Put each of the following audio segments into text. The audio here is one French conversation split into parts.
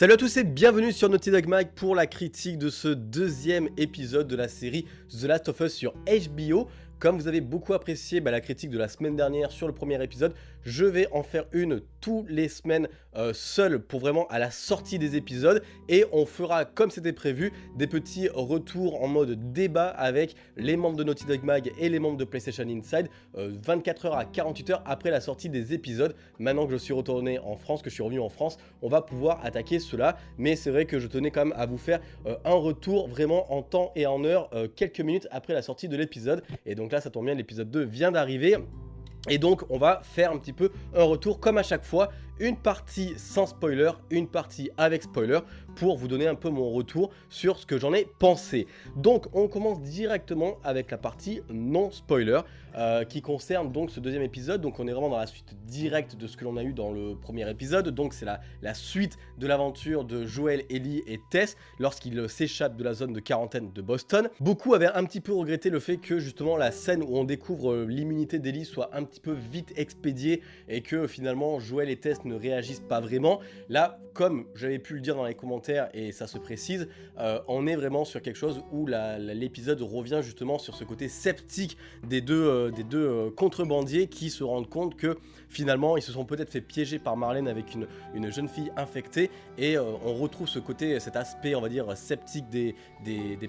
Salut à tous et bienvenue sur Naughty Dog Mag pour la critique de ce deuxième épisode de la série The Last of Us sur HBO. Comme vous avez beaucoup apprécié bah, la critique de la semaine dernière sur le premier épisode, je vais en faire une tous les semaines euh, seul pour vraiment à la sortie des épisodes. Et on fera comme c'était prévu des petits retours en mode débat avec les membres de Naughty Dog Mag et les membres de PlayStation Inside 24 euh, heures à 48 heures après la sortie des épisodes. Maintenant que je suis retourné en France, que je suis revenu en France, on va pouvoir attaquer cela. Mais c'est vrai que je tenais quand même à vous faire euh, un retour vraiment en temps et en heure quelques minutes après la sortie de l'épisode. Et donc là ça tombe bien l'épisode 2 vient d'arriver et donc on va faire un petit peu un retour comme à chaque fois, une partie sans spoiler, une partie avec spoiler pour vous donner un peu mon retour sur ce que j'en ai pensé. Donc on commence directement avec la partie non spoiler euh, qui concerne donc ce deuxième épisode. Donc on est vraiment dans la suite directe de ce que l'on a eu dans le premier épisode. Donc c'est la, la suite de l'aventure de Joel, Ellie et Tess lorsqu'ils s'échappent de la zone de quarantaine de Boston. Beaucoup avaient un petit peu regretté le fait que justement la scène où on découvre l'immunité d'Ellie soit un petit peu vite expédiée et que finalement Joel et Tess ne réagissent pas vraiment. Là, comme j'avais pu le dire dans les commentaires et ça se précise, euh, on est vraiment sur quelque chose où l'épisode revient justement sur ce côté sceptique des deux, euh, euh, contrebandiers qui se rendent compte que finalement ils se sont peut-être fait piéger par Marlène avec une, une jeune fille infectée et on retrouve ce côté, cet aspect on va dire sceptique des,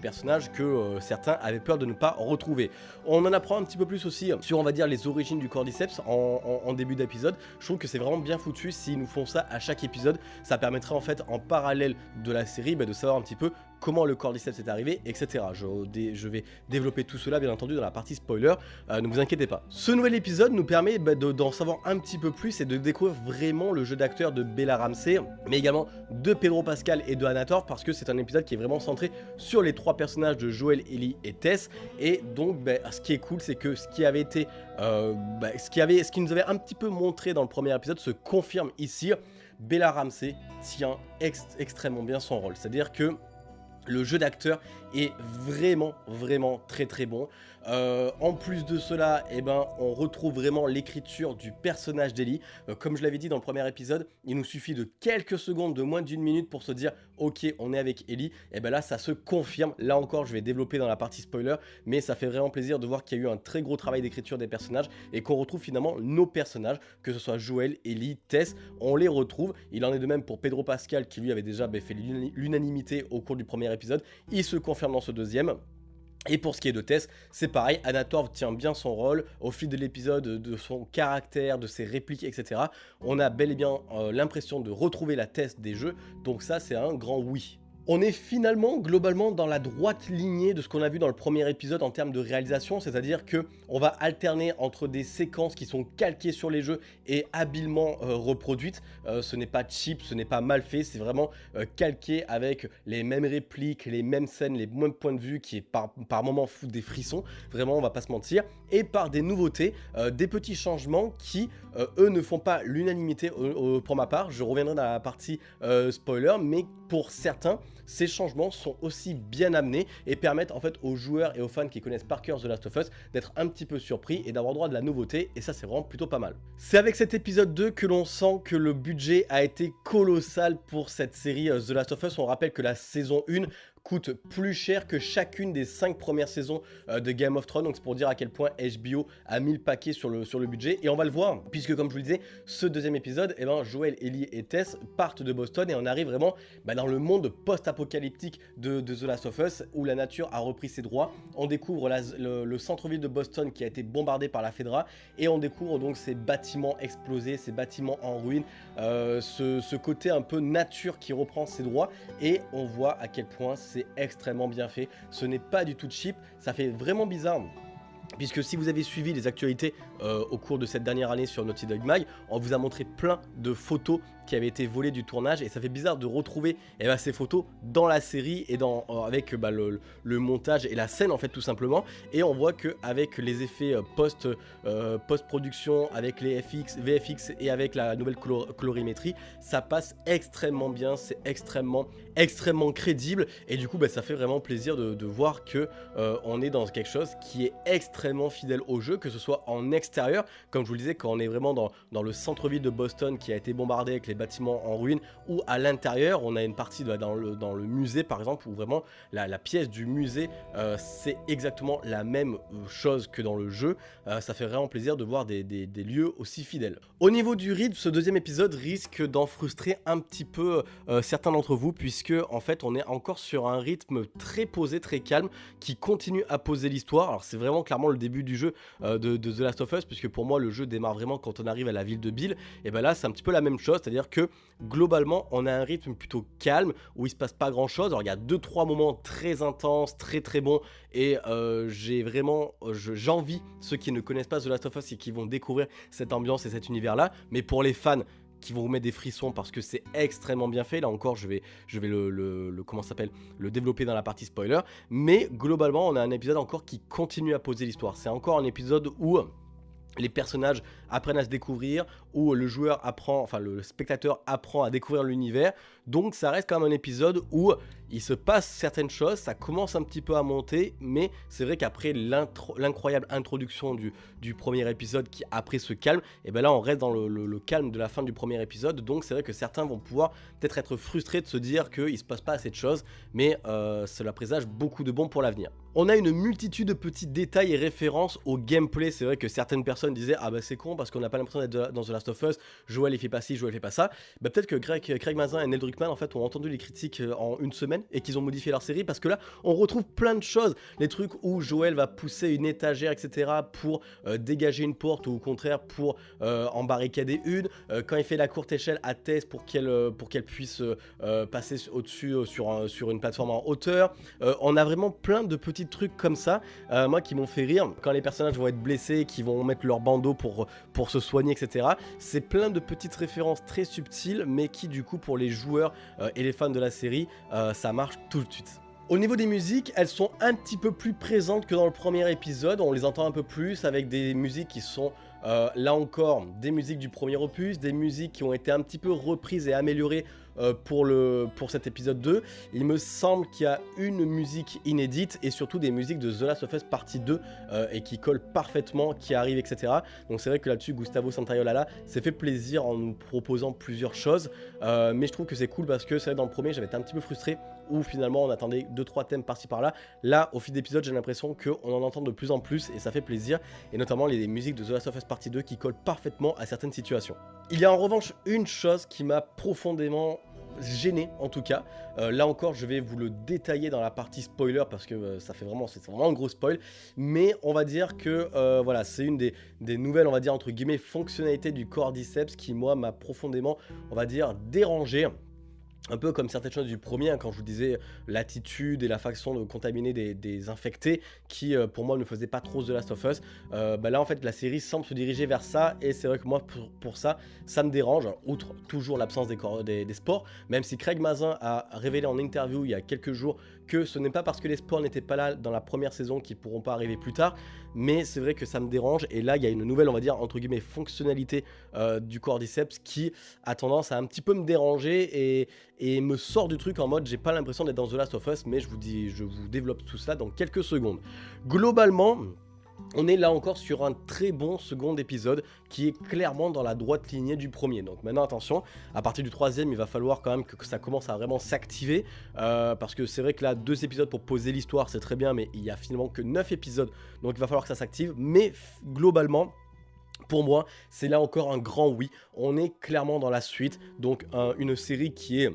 personnages que certains avaient peur de ne pas retrouver. On en apprend un petit peu plus aussi sur on va dire les origines du cordyceps en, en début d'épisode. Je trouve que c'est vraiment bien foutu s'ils nous font ça à chaque épisode. Ça permettrait en fait en parallèle de la série bah, de savoir un petit peu comment le cordyceps est arrivé, etc. Je, vais développer tout cela bien entendu dans la partie spoiler, euh, ne vous inquiétez pas. Ce nouvel épisode nous permet bah, d'en savoir un petit peu plus et de découvrir vraiment le jeu d'acteur de Bella Ramsey, mais également de Pedro Pascal et de Anator, parce que c'est un épisode qui est vraiment centré sur les trois personnages de Joel, Ellie et Tess, et donc bah, ce qui est cool c'est que ce qui avait été, euh, bah, ce, qui avait, ce qui nous avait un petit peu montré dans le premier épisode se confirme ici, Bella Ramsey tient extrêmement bien son rôle, c'est-à-dire que le jeu d'acteur est vraiment, vraiment très très bon. Euh, en plus de cela, eh ben, on retrouve vraiment l'écriture du personnage d'Ellie. Euh, comme je l'avais dit dans le premier épisode, il nous suffit de quelques secondes, de moins d'une minute pour se dire « Ok, on est avec Ellie ». Et eh ben là, ça se confirme. Là encore, je vais développer dans la partie spoiler, mais ça fait vraiment plaisir de voir qu'il y a eu un très gros travail d'écriture des personnages et qu'on retrouve finalement nos personnages, que ce soit Joël, Ellie, Tess, on les retrouve. Il en est de même pour Pedro Pascal qui lui avait déjà fait l'unanimité au cours du premier épisode. Il se confirme dans ce deuxième. Et pour ce qui est de Tess, c'est pareil, Anator tient bien son rôle au fil de l'épisode, de son caractère, de ses répliques, etc. On a bel et bien euh, l'impression de retrouver la Tess des jeux, donc ça c'est un grand oui. On est finalement globalement dans la droite lignée de ce qu'on a vu dans le premier épisode en termes de réalisation, c'est-à-dire que on va alterner entre des séquences qui sont calquées sur les jeux et habilement euh, reproduites. Euh, ce n'est pas cheap, ce n'est pas mal fait, c'est vraiment euh, calqué avec les mêmes répliques, les mêmes scènes, les mêmes points de vue qui est par, par moments fou des frissons, vraiment on va pas se mentir, et par des nouveautés, des petits changements qui eux ne font pas l'unanimité pour ma part, je reviendrai dans la partie spoiler, mais pour certains, ces changements sont aussi bien amenés et permettent en fait aux joueurs et aux fans qui connaissent par cœur The Last of Us d'être un petit peu surpris et d'avoir droit de la nouveauté et ça c'est vraiment plutôt pas mal. C'est avec cet épisode 2 que l'on sent que le budget a été colossal pour cette série euh, The Last of Us. On rappelle que la saison 1 coûte plus cher que chacune des 5 premières saisons euh, de Game of Thrones. Donc c'est pour dire à quel point HBO a mis le paquet sur le, sur le budget. Et on va le voir, puisque comme je vous le disais, ce deuxième épisode, eh ben, Joel, Ellie et Tess partent de Boston et on arrive vraiment bah, dans le monde post-apocalyptique de, The Last of Us, où la nature a repris ses droits. On découvre le, centre-ville de Boston qui a été bombardé par la Fedra, et on découvre donc ces bâtiments explosés, ces bâtiments en ruine, euh, ce, côté un peu nature qui reprend ses droits, et on voit à quel point extrêmement bien fait. Ce n'est pas du tout cheap, ça fait vraiment bizarre puisque si vous avez suivi les actualités euh, au cours de cette dernière année sur Naughty Dog Mag, on vous a montré plein de photos qui avaient été volées du tournage et ça fait bizarre de retrouver eh ben, ces photos dans la série et dans, euh, avec bah, le, montage et la scène en fait tout simplement. Et on voit que avec les effets euh, post, post production avec les FX, VFX et avec la nouvelle colorimétrie ça passe extrêmement bien c'est extrêmement extrêmement crédible. Et du coup bah, ça fait vraiment plaisir de, voir que on est dans quelque chose qui est extrêmement fidèle au jeu que ce soit en extérieur comme je vous le disais quand on est vraiment dans, dans le centre-ville de Boston qui a été bombardé avec les bâtiments en ruine, ou à l'intérieur, on a une partie dans, le, musée par exemple, où vraiment la, pièce du musée, euh, c'est exactement la même chose que dans le jeu. ça fait vraiment plaisir de voir des, lieux aussi fidèles. Au niveau du rythme, ce deuxième épisode risque d'en frustrer un petit peu certains d'entre vous, puisque en fait on est encore sur un rythme très posé, très calme, qui continue à poser l'histoire. Alors c'est vraiment clairement le début du jeu de, de The Last of Us, puisque pour moi le jeu démarre vraiment quand on arrive à la ville de Bill, et ben là c'est un petit peu la même chose, c'est-à-dire que globalement on a un rythme plutôt calme, où il se passe pas grand chose, alors il y a 2-3 moments très intenses, très très bons, et euh, j'ai vraiment, j'envie ceux qui ne connaissent pas The Last of Us et qui vont découvrir cette ambiance et cet univers là, mais pour les fans, qui vont vous mettre des frissons parce que c'est extrêmement bien fait. Là encore, je vais, je vais le, le comment s'appelle, le développer dans la partie spoiler. Mais globalement, on a un épisode encore qui continue à poser l'histoire. C'est encore un épisode où les personnages apprennent à se découvrir, où le joueur apprend, enfin le spectateur apprend à découvrir l'univers. Donc ça reste quand même un épisode où il se passe certaines choses, ça commence un petit peu à monter, mais c'est vrai qu'après l'incroyable introduction du, premier épisode qui après se calme, et bien là on reste dans le, calme de la fin du premier épisode, donc c'est vrai que certains vont pouvoir peut-être être frustrés de se dire qu'il se passe pas assez de choses, mais euh, cela présage beaucoup de bons pour l'avenir. On a une multitude de petits détails et références au gameplay, c'est vrai que certaines personnes disaient ah bah c'est con parce qu'on n'a pas l'impression d'être dans The Last of Us, Joel il fait pas ci, Joel il fait pas ça, bah peut-être que Greg, Craig Mazin et Neil En fait ont entendu les critiques euh, en une semaine et qu'ils ont modifié leur série parce que là on retrouve plein de choses, les trucs où Joël va pousser une étagère etc pour euh, dégager une porte ou au contraire pour euh, en barricader une, euh, quand il fait la courte échelle à Tess pour qu'elle pour qu'elle puisse passer au-dessus sur, sur une plateforme en hauteur, on a vraiment plein de petits trucs comme ça, moi qui m'ont fait rire, quand les personnages vont être blessés, qui vont mettre leur bandeau pour, pour se soigner etc, c'est plein de petites références très subtiles mais qui du coup pour les joueurs et les fans de la série ça marche tout de suite. Au niveau des musiques, elles sont un petit peu plus présentes que dans le premier épisode, on les entend un peu plus avec des musiques qui sont euh, là encore des musiques du premier opus, des musiques qui ont été un petit peu reprises et améliorées euh, pour, cet épisode 2. Il me semble qu'il y a une musique inédite et surtout des musiques de The Last of Us partie 2 euh, et qui collent parfaitement, qui arrivent, etc. Donc c'est vrai que là-dessus, Gustavo Santaolalla s'est fait plaisir en nous proposant plusieurs choses. Euh, mais je trouve que c'est cool parce que c'est vrai dans le premier, j'avais été un petit peu frustré où finalement on attendait 2-3 thèmes par-ci par-là. Là, au fil d'épisode, j'ai l'impression qu'on en entend de plus en plus et ça fait plaisir. Et notamment les musiques de The Last of Us partie 2 qui collent parfaitement à certaines situations. Il y a en revanche une chose qui m'a profondément gêné en tout cas. Euh, là encore, je vais vous le détailler dans la partie spoiler parce que euh, ça fait vraiment, c'est vraiment un gros spoil. Mais on va dire que euh, voilà, c'est une des, nouvelles, on va dire entre guillemets, fonctionnalités du Cordyceps qui moi m'a profondément, on va dire, dérangé un peu comme certaines choses du premier, hein, quand je vous disais l'attitude et la façon de contaminer des, infectés, qui euh, pour moi ne faisait pas trop The Last of Us. Euh, bah là en fait la série semble se diriger vers ça, et c'est vrai que moi pour, ça, ça me dérange, outre toujours l'absence des, des, sports, même si Craig Mazin a révélé en interview il y a quelques jours que ce n'est pas parce que les sports n'étaient pas là dans la première saison qu'ils pourront pas arriver plus tard, mais c'est vrai que ça me dérange, et là il y a une nouvelle, on va dire, entre guillemets, fonctionnalité euh, du Cordyceps qui a tendance à un petit peu me déranger, et, et me sort du truc en mode j'ai pas l'impression d'être dans The Last of Us, mais je vous dis, je vous développe tout ça dans quelques secondes. Globalement, on est là encore sur un très bon second épisode qui est clairement dans la droite lignée du premier. Donc maintenant attention, à partir du troisième il va falloir quand même que, ça commence à vraiment s'activer euh, parce que c'est vrai que là deux épisodes pour poser l'histoire c'est très bien mais il y a finalement que 9 épisodes donc il va falloir que ça s'active mais globalement pour moi, c'est là encore un grand oui. On est clairement dans la suite, donc une série qui est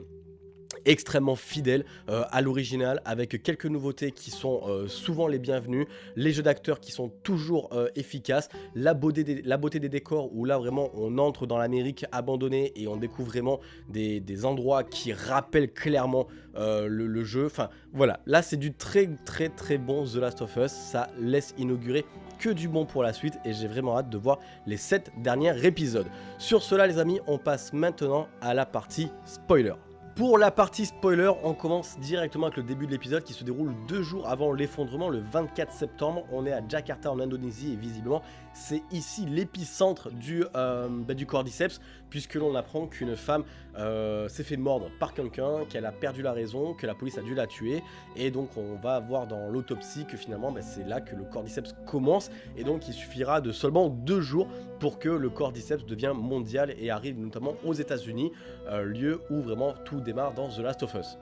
extrêmement fidèle euh, à l'original avec quelques nouveautés qui sont euh, souvent les bienvenues, les jeux d'acteurs qui sont toujours euh, efficaces, la beauté, des, la beauté des décors où là vraiment on entre dans l'Amérique abandonnée et on découvre vraiment des, endroits qui rappellent clairement le, le, jeu. Enfin voilà, là c'est du très très très bon The Last of Us, ça laisse inaugurer que du bon pour la suite et j'ai vraiment hâte de voir les 7 derniers épisodes. Sur cela les amis, on passe maintenant à la partie spoiler. Pour la partie spoiler, on commence directement avec le début de l'épisode qui se déroule deux jours avant l'effondrement, le 24 septembre. On est à Jakarta en Indonésie et visiblement c'est ici l'épicentre du, euh, bah, du cordyceps puisque l'on apprend qu'une femme euh, s'est fait mordre par quelqu'un, qu'elle a perdu la raison, que la police a dû la tuer et donc on va voir dans l'autopsie que finalement bah, c'est là que le cordyceps commence et donc il suffira de seulement deux jours pour que le cordyceps devienne mondial et arrive notamment aux états unis euh, lieu où vraiment tout démarre dans The Last of Us.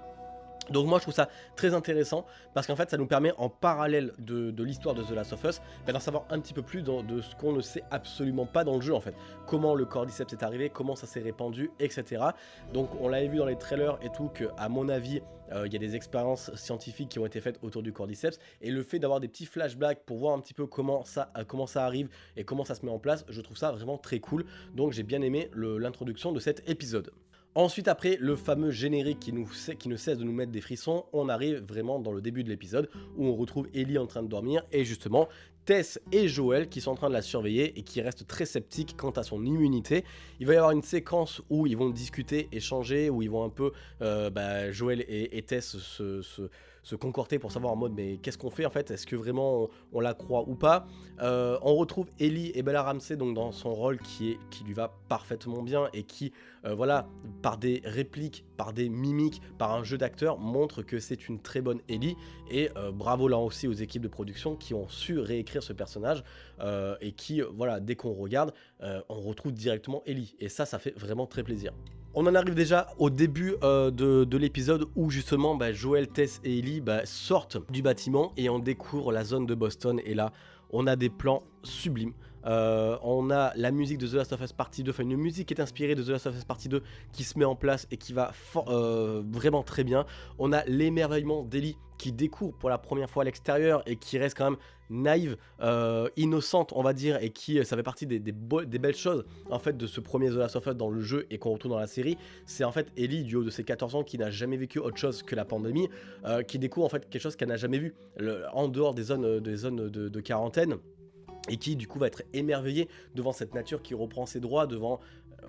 Donc moi je trouve ça très intéressant parce qu'en fait ça nous permet en parallèle de, l'histoire de The Last of Us bah, d'en savoir un petit peu plus de ce qu'on ne sait absolument pas dans le jeu en fait. Comment le cordyceps est arrivé, comment ça s'est répandu, etc. Donc on l'avait vu dans les trailers et tout que à mon avis euh, il y a des expériences scientifiques qui ont été faites autour du cordyceps et le fait d'avoir des petits flashbacks pour voir un petit peu comment ça, euh, comment ça arrive et comment ça se met en place, je trouve ça vraiment très cool. Donc j'ai bien aimé l'introduction de cet épisode. Ensuite, après le fameux générique qui, ne cesse de nous mettre des frissons, on arrive vraiment dans le début de l'épisode où on retrouve Ellie en train de dormir et justement Tess et Joël qui sont en train de la surveiller et qui restent très sceptiques quant à son immunité. Il va y avoir une séquence où ils vont discuter, échanger, où ils vont un peu, euh, bah, Joël et, Tess se, concorter pour savoir en mode mais qu'est-ce qu'on fait en fait? Est-ce que vraiment on, la croit ou pas? Euh, On retrouve Ellie et Bella Ramsey donc dans son rôle qui, est, qui lui va parfaitement bien et qui, euh, voilà, par des répliques, par des mimiques, par un jeu d'acteur, montre que c'est une très bonne Ellie. Et bravo là aussi aux équipes de production qui ont su réécrire ce personnage euh, et qui, euh, voilà, dès qu'on regarde, euh, on retrouve directement Ellie. Et ça, ça fait vraiment très plaisir. On en arrive déjà au début de, l'épisode où justement bah, Joël, Tess et Ellie bah, sortent du bâtiment et on découvre la zone de Boston. Et là, on a des plans sublimes. on a la musique de The Last of Us Partie 2, enfin une musique qui est inspirée de The Last of Us Partie 2 qui se met en place et qui va vraiment très bien. On a l'émerveillement d'Ellie qui découvre pour la première fois l'extérieur et qui reste quand même naïve, euh, innocente on va dire, et qui, euh, ça fait partie des, belles choses en fait de ce premier The Last of Us dans le jeu et qu'on retrouve dans la série, c'est en fait Ellie du haut de ses 14 ans qui n'a jamais vécu autre chose que la pandémie, euh, qui découvre en fait quelque chose qu'elle n'a jamais vu, en dehors des zones, de, quarantaine et qui du coup va être émerveillée devant cette nature qui reprend ses droits, devant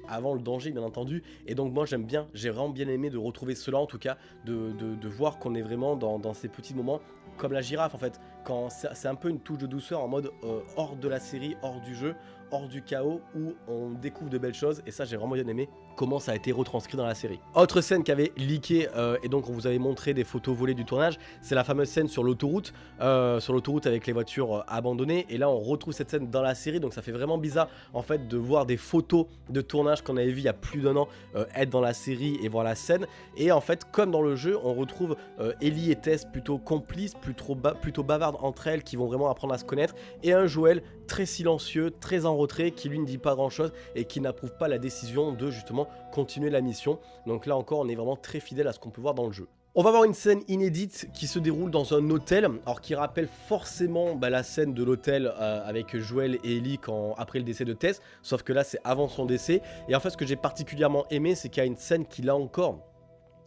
avant le danger bien entendu. Et donc moi j'aime bien, j'ai vraiment bien aimé de retrouver cela en tout cas, de, voir qu'on est vraiment dans, ces petits moments comme la girafe en fait, quand c'est un peu une touche de douceur en mode euh, hors de la série, hors du jeu, hors du chaos où on découvre de belles choses et ça j'ai vraiment bien aimé comment ça a été retranscrit dans la série. Autre scène qui avait leaké euh, et donc on vous avait montré des photos volées du tournage, c'est la fameuse scène sur l'autoroute, euh, sur l'autoroute avec les voitures euh, abandonnées. Et là on retrouve cette scène dans la série donc ça fait vraiment bizarre en fait de voir des photos de tournage qu'on avait vu il y a plus d'un an être dans la série et voir la scène. Et en fait comme dans le jeu on retrouve Ellie et Tess plutôt complices, plutôt, plutôt bavardes entre elles qui vont vraiment apprendre à se connaître. Et un Joël très silencieux, très en retrait qui lui ne dit pas grand chose et qui n'approuve pas la décision de justement continuer la mission. Donc là encore, on est vraiment très fidèle à ce qu'on peut voir dans le jeu. On va voir une scène inédite qui se déroule dans un hôtel, alors qui rappelle forcément bah, la scène de l'hôtel euh, avec Joël et Ellie après le décès de Tess, sauf que là c'est avant son décès. Et en fait ce que j'ai particulièrement aimé, c'est qu'il y a une scène qui là encore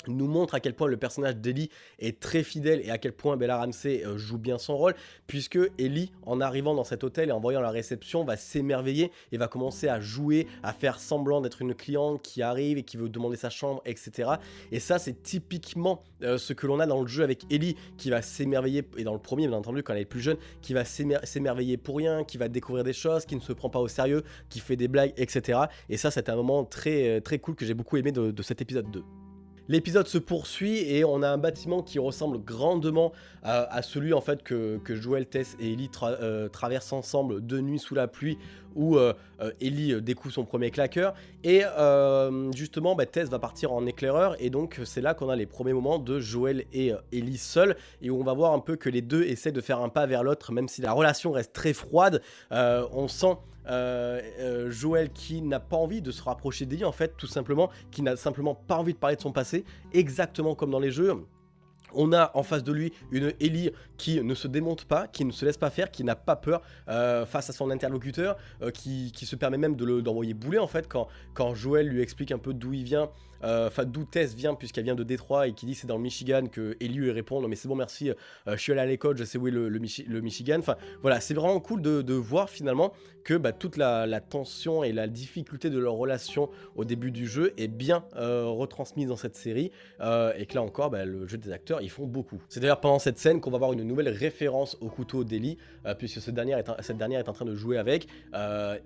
nous montre à quel point le personnage d'Ellie est très fidèle et à quel point Bella Ramsey euh, joue bien son rôle, puisque Ellie, en arrivant dans cet hôtel et en voyant la réception, va s'émerveiller et va commencer à jouer, à faire semblant d'être une cliente qui arrive et qui veut demander sa chambre, etc. Et ça, c'est typiquement euh, ce que l'on a dans le jeu avec Ellie, qui va s'émerveiller, et dans le premier, bien entendu, quand elle est plus jeune, qui va s'émerveiller pour rien, qui va découvrir des choses, qui ne se prend pas au sérieux, qui fait des blagues, etc. Et ça, c'était un moment très, euh, très cool que j'ai beaucoup aimé de, de cet épisode 2. L'épisode se poursuit et on a un bâtiment qui ressemble grandement à, celui en fait que, Joel, Tess et Ellie euh, traversent ensemble de nuit sous la pluie où euh, euh, Ellie découvre son premier claqueur. Et justement bah, Tess va partir en éclaireur et donc c'est là qu'on a les premiers moments de Joel et Ellie seuls et où on va voir un peu que les deux essaient de faire un pas vers l'autre même si la relation reste très froide. On sent euh, euh, Joël qui n'a pas envie de se rapprocher d'Ellie en fait, tout simplement, qui n'a simplement pas envie de parler de son passé, exactement comme dans les jeux. On a en face de lui une Ellie qui ne se démonte pas, qui ne se laisse pas faire, qui n'a pas peur euh, face à son interlocuteur, qui, se permet même d'envoyer bouler en fait quand, quand Joël lui explique un peu d'où il vient enfin d'où Tess vient puisqu'elle vient de Détroit et qui dit c'est dans le Michigan que Ellie lui répond mais c'est bon merci, je suis allé à l'école, je sais où est le, le, Michigan. Enfin voilà, c'est vraiment cool de, voir finalement que bah, toute la, tension et la difficulté de leur relation au début du jeu est bien retransmise dans cette série et que là encore bah, le jeu des acteurs ils font beaucoup. C'est d'ailleurs pendant cette scène qu'on va voir une nouvelle référence au couteau d'Ellie puisque dernier est cette dernière est en train de jouer avec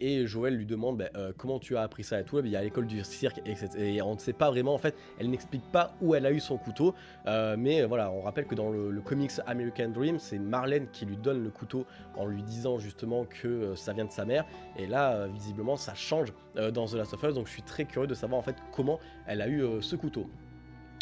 et Joël lui demande bah, comment tu as appris ça et tout. Il y a l'école du cirque et, on ne sait pas vraiment en fait, elle n'explique pas où elle a eu son couteau, euh, mais voilà, on rappelle que dans le, comics American Dream, c'est Marlène qui lui donne le couteau en lui disant justement que euh, ça vient de sa mère, et là, euh, visiblement, ça change dans The Last of Us, donc je suis très curieux de savoir en fait comment elle a eu ce couteau.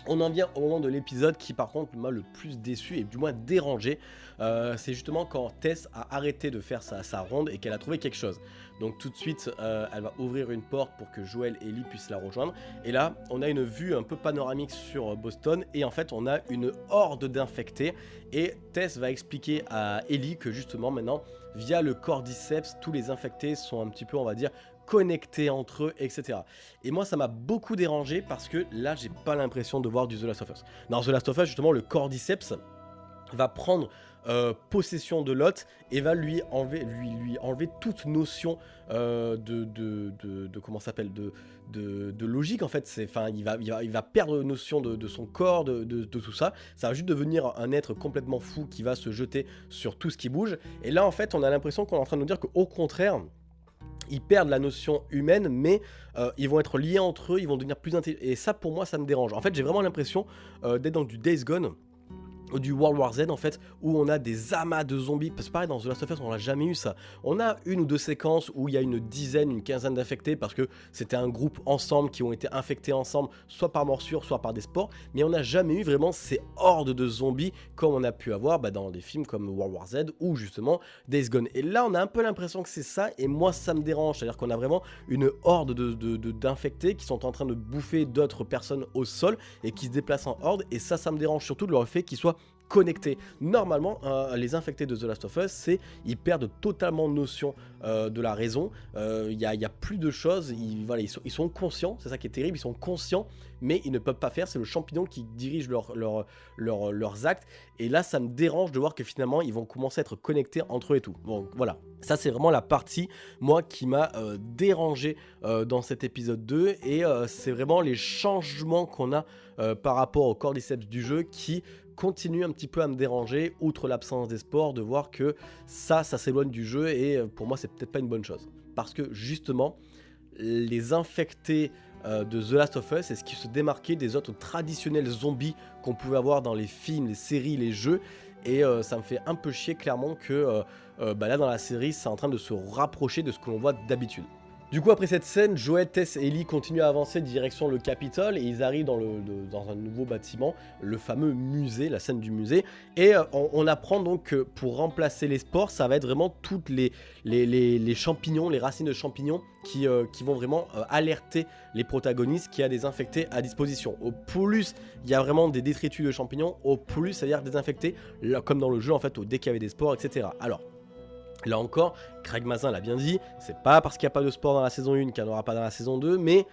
On en vient au moment de l'épisode qui par contre m'a le plus déçu et du moins dérangé. Euh, c'est justement quand Tess a arrêté de faire sa, ronde et qu'elle a trouvé quelque chose. Donc tout de suite, euh, elle va ouvrir une porte pour que Joël et Ellie puissent la rejoindre. Et là, on a une vue un peu panoramique sur Boston et en fait, on a une horde d'infectés. Et Tess va expliquer à Ellie que justement maintenant, via le cordyceps, tous les infectés sont un petit peu, on va dire, connectés entre eux, etc. Et moi, ça m'a beaucoup dérangé parce que là, j'ai pas l'impression de voir du The Last of Us. Dans The Last of Us, justement, le Cordyceps va prendre euh, possession de Lot et va lui enlever, lui, lui enlever toute notion euh, de, de, de, comment s'appelle de, de, logique en fait c'est il va, il va, il va perdre notion de, son corps de, tout ça ça va juste devenir un être complètement fou qui va se jeter sur tout ce qui bouge et là en fait on a l'impression qu'on est en train de nous dire qu'au contraire ils perdent la notion humaine, mais euh, ils vont être liés entre eux, ils vont devenir plus intelligents. Et ça, pour moi, ça me dérange. En fait, j'ai vraiment l'impression euh, d'être dans du Days Gone du World War Z en fait où on a des amas de zombies. Parce que pareil dans The Last of Us on n'a jamais eu ça. On a une ou deux séquences où il y a une dizaine une quinzaine d'infectés parce que c'était un groupe ensemble qui ont été infectés ensemble soit par morsure soit par des spores mais on n'a jamais eu vraiment ces hordes de zombies comme on a pu avoir bah, dans des films comme World War Z ou justement Days Gone. Et là on a un peu l'impression que c'est ça et moi ça me dérange. C'est à dire qu'on a vraiment une horde d'infectés de, de, qui sont en train de bouffer d'autres personnes au sol et qui se déplacent en horde et ça ça me dérange surtout de leur fait qu'ils soient connectés. Normalement, euh, les infectés de The Last of Us, c'est ils perdent totalement notion euh, de la raison. Euh, il n'y a, plus de choses. Ils, sont, conscients, c'est ça qui est terrible. Ils sont conscients, mais ils ne peuvent pas faire. C'est le champignon qui dirige leur, leurs actes. Et là, ça me dérange de voir que finalement, ils vont commencer à être connectés entre eux et tout. Bon, voilà. Ça, c'est vraiment la partie, moi, qui m'a dérangé dans cet épisode 2. Et c'est vraiment les changements qu'on a par rapport au cordyceps du jeu qui continue un petit peu à me déranger, outre l'absence des sports, de voir que ça, ça s'éloigne du jeu et euh, pour moi, c'est peut-être pas une bonne chose. Parce que justement, les infectés euh, de The Last of Us, c'est ce qui se démarquait des autres traditionnels zombies qu'on pouvait avoir dans les films, les séries, les jeux. Et euh, ça me fait un peu chier clairement que bah là dans la série, c'est en train de se rapprocher de ce que l'on voit d'habitude. Du coup, après cette scène, Joël, Tess et Ellie continuent à avancer direction le Capitole et ils arrivent dans, le, un nouveau bâtiment, le fameux musée, la scène du musée. Et euh, on, apprend donc que pour remplacer les spores, ça va être vraiment toutes les, champignons, les racines de champignons qui, euh, vont vraiment euh, alerter les protagonistes qui a des infectés à disposition. Au plus il y a vraiment des détritus de champignons, au plus ça veut dire désinfecter, comme dans le jeu en fait, au dès qu'il y avait des spores, etc. Alors, Là encore, Craig Mazin l'a bien dit, c'est pas parce qu'il n'y a pas de sport dans la saison 1 qu'il n'y en aura pas dans la saison 2, mais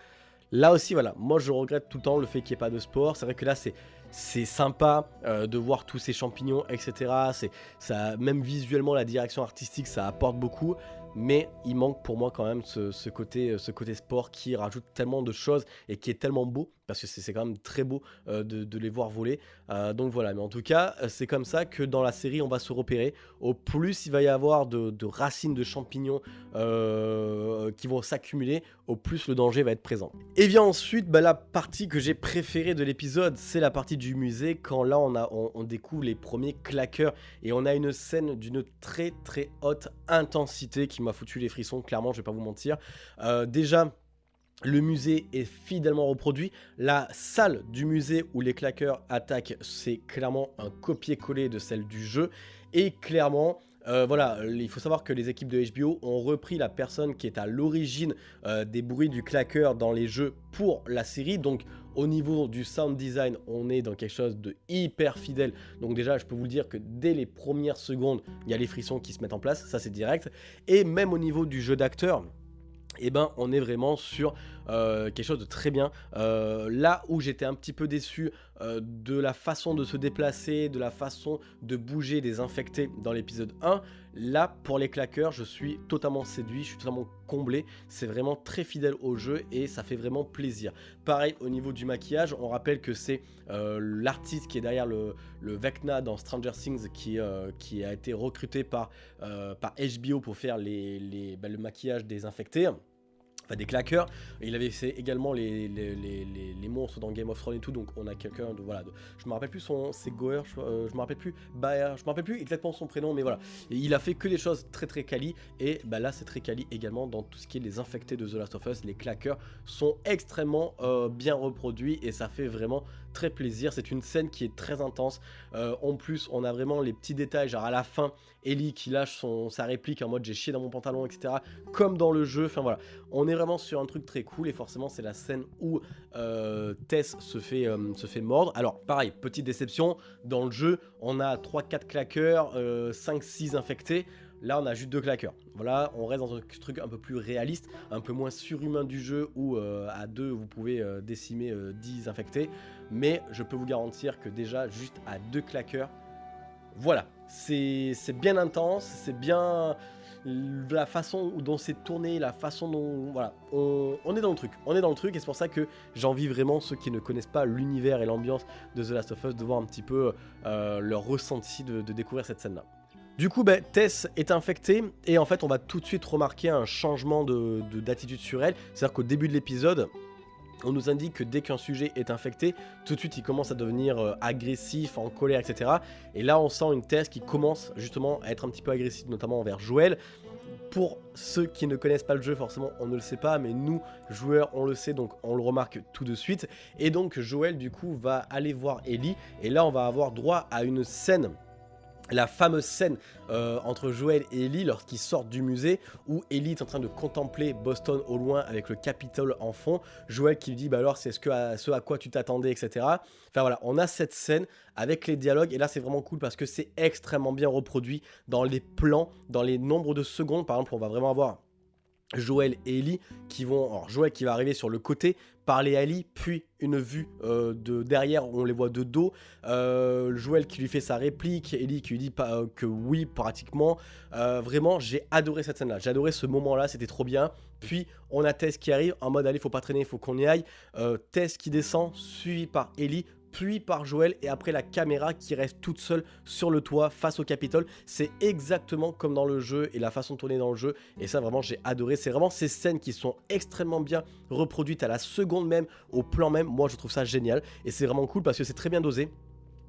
là aussi, voilà, moi je regrette tout le temps le fait qu'il n'y ait pas de sport. C'est vrai que là, c'est c'est sympa euh, de voir tous ces champignons, etc. C'est ça, même visuellement, la direction artistique, ça apporte beaucoup mais il manque pour moi quand même ce, côté, ce côté sport qui rajoute tellement de choses et qui est tellement beau, parce que c'est quand même très beau euh, de, les voir voler. Euh, donc voilà, mais en tout cas, euh, c'est comme ça que dans la série, on va se repérer. Au plus il va y avoir de, racines de champignons qui vont s'accumuler, au plus le danger va être présent. Et bien ensuite, bah, la partie que j'ai préférée de l'épisode, c'est la partie du musée, quand là on, découvre les premiers claqueurs, et on a une scène d'une très très haute intensité qui m'a foutu les frissons, clairement, je vais pas vous mentir. Déjà, le musée est fidèlement reproduit. La salle du musée où les claqueurs attaquent, c'est clairement un copier-coller de celle du jeu. Et clairement, euh, voilà, il faut savoir que les équipes de HBO ont repris la personne qui est à l'origine euh, des bruits du claqueur dans les jeux pour la série. Donc au niveau du sound design, on est dans quelque chose de hyper fidèle. Donc déjà, je peux vous dire que dès les premières secondes, il y a les frissons qui se mettent en place, ça c'est direct. Et même au niveau du jeu d'acteur, eh ben, on est vraiment sur quelque chose de très bien. là où j'étais un petit peu déçu de la façon de se déplacer, de la façon de bouger des infectés dans l'épisode 1, Là, pour les claqueurs, je suis totalement séduit, je suis totalement comblé. C'est vraiment très fidèle au jeu et ça fait vraiment plaisir. Pareil, au niveau du maquillage, on rappelle que c'est euh, l'artiste qui est derrière le, Vecna dans Stranger Things qui, euh, qui a été recruté par, euh, par HBO pour faire les, bah, le maquillage des infectés des claqueurs. Il avait fait également les, monstres dans Game of Thrones et tout, donc on a quelqu'un de voilà. je me rappelle plus son, c'est Goer, je, euh, me rappelle plus Baer, je me rappelle plus exactement son prénom, mais voilà. il a fait que des choses très très quali et bah là c'est très quali également dans tout ce qui est les infectés de The Last of Us. Les claqueurs sont extrêmement euh, bien reproduits et ça fait vraiment plaisir. C'est une scène qui est très intense. Euh, en plus, on a vraiment les petits détails, genre à la fin, Ellie qui lâche son, sa réplique en mode j'ai chié dans mon pantalon, etc. Comme dans le jeu. Enfin voilà, on est vraiment sur un truc très cool et forcément c'est la scène où euh, Tess se fait, euh, se fait mordre. Alors pareil, petite déception, dans le jeu on a 3-4 claqueurs, 5-6 infectés. Là, on a juste deux claqueurs. Voilà, on reste dans un truc un peu plus réaliste, un peu moins surhumain du jeu où euh, à deux, vous pouvez euh, décimer 10 euh, infectés. Mais je peux vous garantir que déjà, juste à deux claqueurs, voilà, c'est bien intense, c'est bien la façon dont c'est tourné, la façon dont... Voilà, on, est dans le truc, on est dans le truc et c'est pour ça que j'envie vraiment ceux qui ne connaissent pas l'univers et l'ambiance de The Last of Us de voir un petit peu leur ressenti de découvrir cette scène-là. Du coup, bah, Tess est infectée et en fait, on va tout de suite remarquer un changement d'attitude de, sur elle. C'est-à-dire qu'au début de l'épisode, on nous indique que dès qu'un sujet est infecté, tout de suite il commence à devenir euh, agressif, en colère, etc. Et là, on sent une Tess qui commence justement à être un petit peu agressive, notamment envers Joël. Pour ceux qui ne connaissent pas le jeu, forcément, on ne le sait pas, mais nous, joueurs, on le sait, donc on le remarque tout de suite. Et donc, Joël, du coup, va aller voir Ellie, et là, on va avoir droit à une scène la fameuse scène euh, entre Joël et Ellie lorsqu'ils sortent du musée où Ellie est en train de contempler Boston au loin avec le Capitole en fond. Joël qui lui dit bah alors c'est ce, à, ce à quoi tu t'attendais etc. Enfin voilà on a cette scène avec les dialogues et là c'est vraiment cool parce que c'est extrêmement bien reproduit dans les plans, dans les nombres de secondes par exemple on va vraiment avoir Joël et Ellie qui vont, alors Joël qui va arriver sur le côté, parler à Ellie, puis une vue euh, de derrière où on les voit de dos, euh, Joël qui lui fait sa réplique, Ellie qui lui dit euh, que oui pratiquement, vraiment j'ai adoré cette scène là, j'ai adoré ce moment là, c'était trop bien, puis on a Tess qui arrive en mode allez faut pas traîner, il faut qu'on y aille, Tess qui descend, suivi par Ellie, puis par Joël et après la caméra qui reste toute seule sur le toit face au Capitole. C'est exactement comme dans le jeu et la façon de tourner dans le jeu et ça vraiment j'ai adoré. C'est vraiment ces scènes qui sont extrêmement bien reproduites à la seconde même, au plan même. Moi je trouve ça génial et c'est vraiment cool parce que c'est très bien dosé.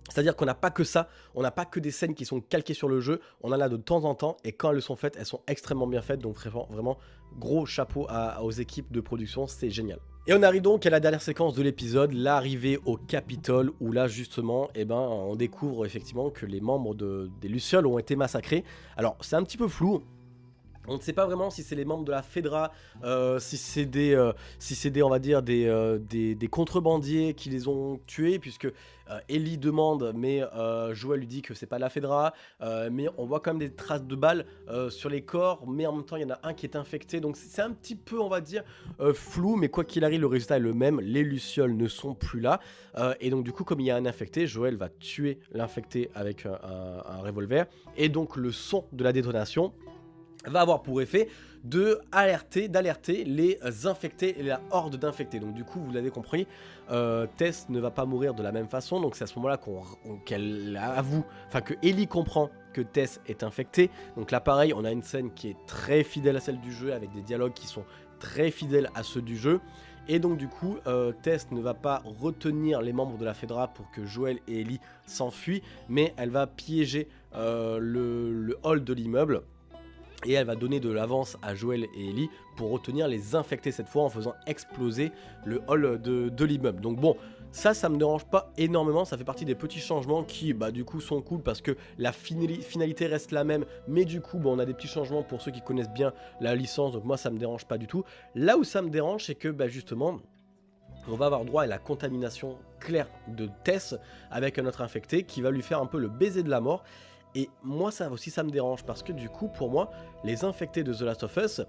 C'est-à-dire qu'on n'a pas que ça, on n'a pas que des scènes qui sont calquées sur le jeu, on en a de temps en temps, et quand elles sont faites, elles sont extrêmement bien faites, donc vraiment, vraiment gros chapeau aux équipes de production, c'est génial. Et on arrive donc à la dernière séquence de l'épisode, l'arrivée au Capitole, où là justement, eh ben, on découvre effectivement que les membres des Lucioles ont été massacrés. Alors c'est un petit peu flou, on ne sait pas vraiment si c'est les membres de la Fedra, euh, si c'est des, euh, des, on va dire, euh, des, contrebandiers qui les ont tués, puisque Ellie demande, mais Joël lui dit que c'est pas la Fedra, mais on voit quand même des traces de balles sur les corps, mais en même temps il y en a un qui est infecté, donc c'est un petit peu, on va dire, flou, mais quoi qu'il arrive, le résultat est le même, les Lucioles ne sont plus là, et donc du coup, comme il y a un infecté, Joël va tuer l'infecté avec un revolver, et donc le son de la détonation va avoir pour effet de alerter, d'alerter les infectés et la horde d'infectés. Donc du coup, vous l'avez compris, euh, Tess ne va pas mourir de la même façon. Donc c'est à ce moment-là qu'elle avoue, enfin que Ellie comprend que Tess est infectée. Donc là pareil, on a une scène qui est très fidèle à celle du jeu, avec des dialogues qui sont très fidèles à ceux du jeu. Et donc du coup, euh, Tess ne va pas retenir les membres de la Fedra pour que Joël et Ellie s'enfuient, mais elle va piéger euh, le hall de l'immeuble et elle va donner de l'avance à Joël et Ellie pour retenir les infectés cette fois en faisant exploser le hall de, l'immeuble. Donc bon, ça, ça me dérange pas énormément, ça fait partie des petits changements qui, bah du coup, sont cool parce que la finalité reste la même, mais du coup, on a des petits changements pour ceux qui connaissent bien la licence, donc moi, ça me dérange pas du tout. Là où ça me dérange, c'est que, bah justement, on va avoir droit à la contamination claire de Tess avec un autre infecté qui va lui faire un peu le baiser de la mort et moi, ça aussi, ça me dérange parce que du coup, pour moi, les infectés de The Last of Us,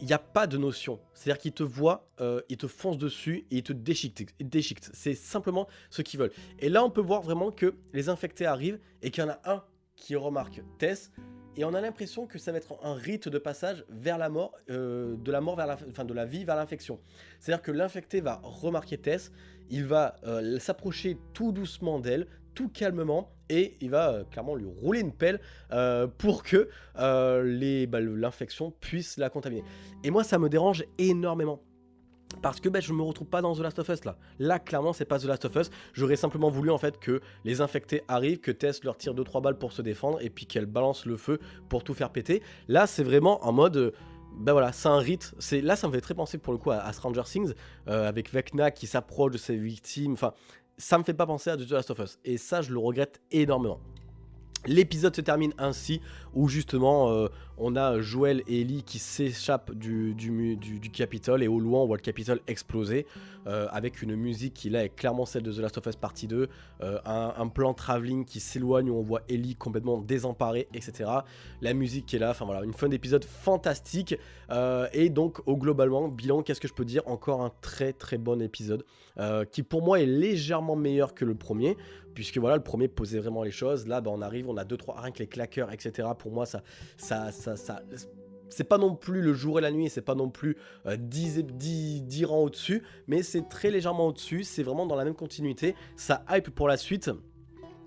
il n'y a pas de notion. C'est-à-dire qu'ils te voient, euh, ils te foncent dessus et ils te déchiquent. C'est simplement ce qu'ils veulent. Et là, on peut voir vraiment que les infectés arrivent et qu'il y en a un qui remarque Tess. Et on a l'impression que ça va être un rite de passage vers la mort, euh, de la mort vers la, enfin de la vie vers l'infection. C'est-à-dire que l'infecté va remarquer Tess, il va euh, s'approcher tout doucement d'elle, tout calmement et il va euh, clairement lui rouler une pelle euh, pour que euh, bah, l'infection puisse la contaminer. Et moi ça me dérange énormément. Parce que je me retrouve pas dans The Last of Us là. Là, clairement, c'est pas The Last of Us. J'aurais simplement voulu en fait que les infectés arrivent, que Tess leur tire 2-3 balles pour se défendre et puis qu'elle balance le feu pour tout faire péter. Là, c'est vraiment en mode. ben voilà, c'est un rite. Là, ça me fait très penser pour le coup à, Stranger Things avec Vecna qui s'approche de ses victimes. Enfin, ça me fait pas penser à The Last of Us. Et ça, je le regrette énormément. L'épisode se termine ainsi, où justement euh, on a Joel et Ellie qui s'échappent du, du, du, Capitole, et au loin on voit le Capitole exploser, euh, avec une musique qui là est clairement celle de The Last of Us Partie 2, euh, un, plan travelling qui s'éloigne où on voit Ellie complètement désemparée, etc. La musique qui est là, enfin voilà, une fin d'épisode fantastique, et donc au globalement, bilan, qu'est-ce que je peux dire? Encore un très très bon épisode, qui pour moi est légèrement meilleur que le premier, puisque voilà, le premier posait vraiment les choses. Là, bah, on arrive, on a 2-3, rien que les claqueurs, etc. Pour moi, ça, ça, ça, ça c'est pas non plus le jour et la nuit, c'est pas non plus 10, euh, 10, 10 rangs au-dessus, mais c'est très légèrement au-dessus, c'est vraiment dans la même continuité, ça hype pour la suite.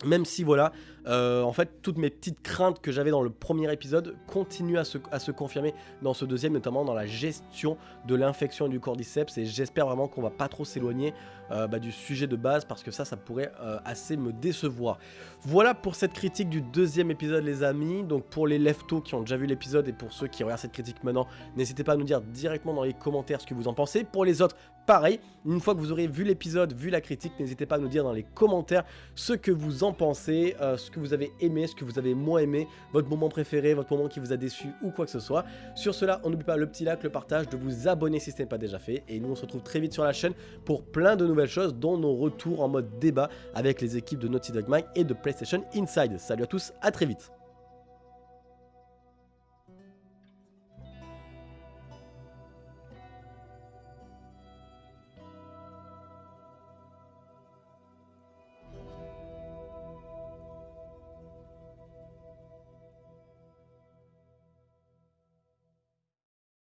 Même si voilà, euh, en fait, toutes mes petites craintes que j'avais dans le premier épisode continuent à se, confirmer dans ce deuxième, notamment dans la gestion de l'infection du cordyceps. Et j'espère vraiment qu'on va pas trop s'éloigner euh, bah, du sujet de base parce que ça, ça pourrait euh, assez me décevoir. Voilà pour cette critique du deuxième épisode, les amis. Donc pour les leftos qui ont déjà vu l'épisode et pour ceux qui regardent cette critique maintenant, n'hésitez pas à nous dire directement dans les commentaires ce que vous en pensez. Pour les autres, pareil. Une fois que vous aurez vu l'épisode, vu la critique, n'hésitez pas à nous dire dans les commentaires ce que vous en pensez, que vous avez aimé, ce que vous avez moins aimé, votre moment préféré, votre moment qui vous a déçu ou quoi que ce soit. Sur cela, on n'oublie pas le petit like, le partage, de vous abonner si ce n'est pas déjà fait. Et nous, on se retrouve très vite sur la chaîne pour plein de nouvelles choses, dont nos retours en mode débat avec les équipes de Naughty Dog Mag et de PlayStation Inside. Salut à tous, à très vite